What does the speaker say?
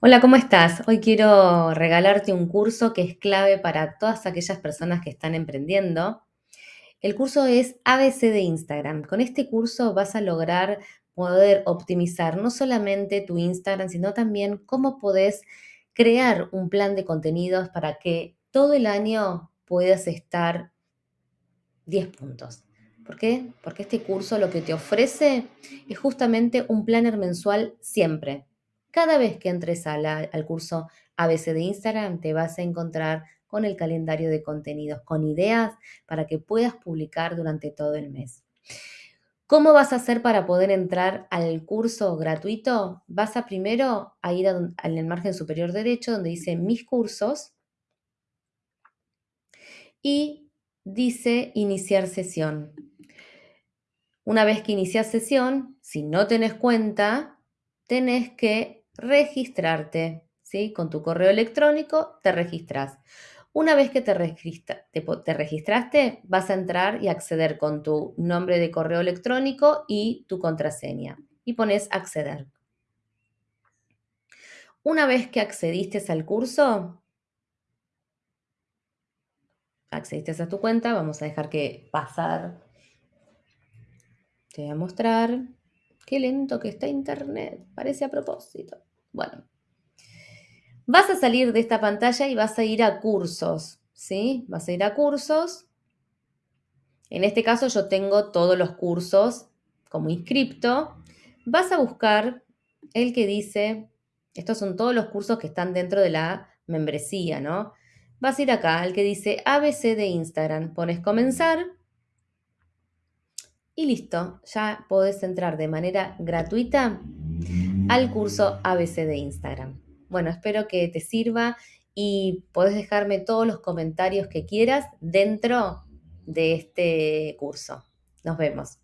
Hola, ¿cómo estás? Hoy quiero regalarte un curso que es clave para todas aquellas personas que están emprendiendo. El curso es ABC de Instagram. Con este curso vas a lograr poder optimizar no solamente tu Instagram, sino también cómo podés crear un plan de contenidos para que todo el año puedas estar 10 puntos. ¿Por qué? Porque este curso lo que te ofrece es justamente un planner mensual siempre. Cada vez que entres a la- al curso ABC de Instagram, te vas a encontrar con el calendario de contenidos, con ideas para que puedas publicar durante todo el mes. ¿Cómo vas a hacer para poder entrar al curso gratuito? Vas a primero a ir a don- en el margen superior derecho donde dice mis cursos y dice iniciar sesión. Una vez que inicias sesión, si no tenés cuenta, tenés que registrarte, ¿sí? Con tu correo electrónico te registras. Una vez que te, te registraste, vas a entrar y acceder con tu nombre de correo electrónico y tu contraseña. Y pones acceder. Una vez que accediste al curso, accediste a tu cuenta, vamos a dejar que pasar. Te voy a mostrar. Qué lento que está internet, parece a propósito. Bueno, vas a salir de esta pantalla y vas a ir a cursos, ¿sí? Vas a ir a cursos. En este caso yo tengo todos los cursos como inscripto. Vas a buscar el que dice, estos son todos los cursos que están dentro de la membresía, ¿no? Vas a ir acá, al que dice ABC de Instagram, pones comenzar y listo, ya podés entrar de manera gratuita al curso ABC de Instagram. Bueno, espero que te sirva y podés dejarme todos los comentarios que quieras dentro de este curso. Nos vemos.